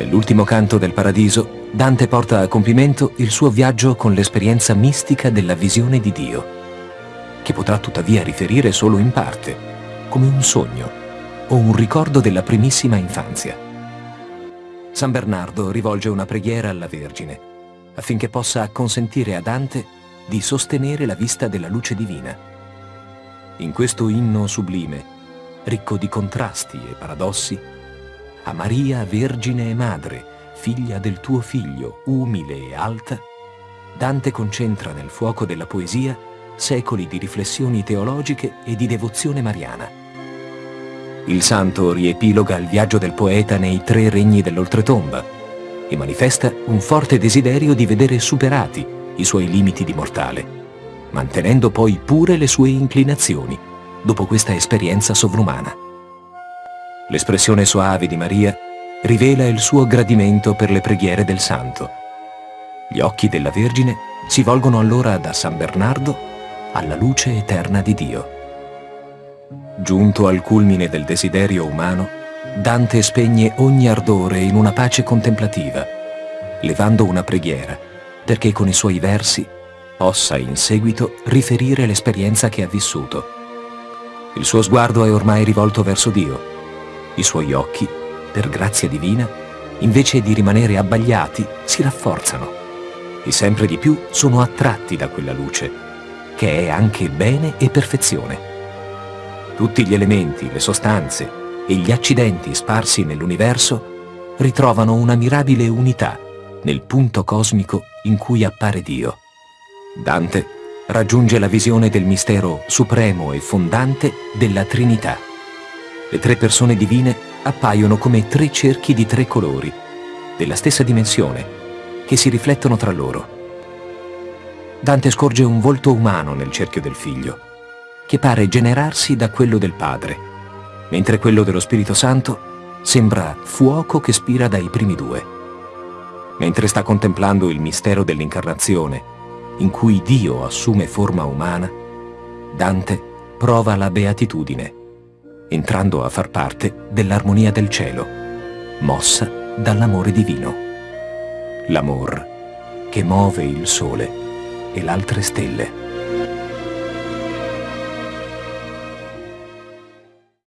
Nell'ultimo canto del paradiso, Dante porta a compimento il suo viaggio con l'esperienza mistica della visione di Dio, che potrà tuttavia riferire solo in parte, come un sogno o un ricordo della primissima infanzia. San Bernardo rivolge una preghiera alla Vergine, affinché possa consentire a Dante di sostenere la vista della luce divina. In questo inno sublime, ricco di contrasti e paradossi, a Maria Vergine e Madre, figlia del tuo figlio, umile e alta, Dante concentra nel fuoco della poesia secoli di riflessioni teologiche e di devozione mariana. Il santo riepiloga il viaggio del poeta nei tre regni dell'oltretomba e manifesta un forte desiderio di vedere superati i suoi limiti di mortale, mantenendo poi pure le sue inclinazioni dopo questa esperienza sovrumana. L'espressione soave di Maria rivela il suo gradimento per le preghiere del santo. Gli occhi della Vergine si volgono allora da San Bernardo alla luce eterna di Dio. Giunto al culmine del desiderio umano, Dante spegne ogni ardore in una pace contemplativa, levando una preghiera, perché con i suoi versi possa in seguito riferire l'esperienza che ha vissuto. Il suo sguardo è ormai rivolto verso Dio i suoi occhi, per grazia divina, invece di rimanere abbagliati, si rafforzano e sempre di più sono attratti da quella luce, che è anche bene e perfezione. Tutti gli elementi, le sostanze e gli accidenti sparsi nell'universo ritrovano una mirabile unità nel punto cosmico in cui appare Dio. Dante raggiunge la visione del mistero supremo e fondante della Trinità le tre persone divine appaiono come tre cerchi di tre colori, della stessa dimensione, che si riflettono tra loro. Dante scorge un volto umano nel cerchio del figlio, che pare generarsi da quello del padre, mentre quello dello Spirito Santo sembra fuoco che spira dai primi due. Mentre sta contemplando il mistero dell'incarnazione, in cui Dio assume forma umana, Dante prova la beatitudine entrando a far parte dell'armonia del cielo, mossa dall'amore divino. L'amor che muove il sole e l'altre stelle.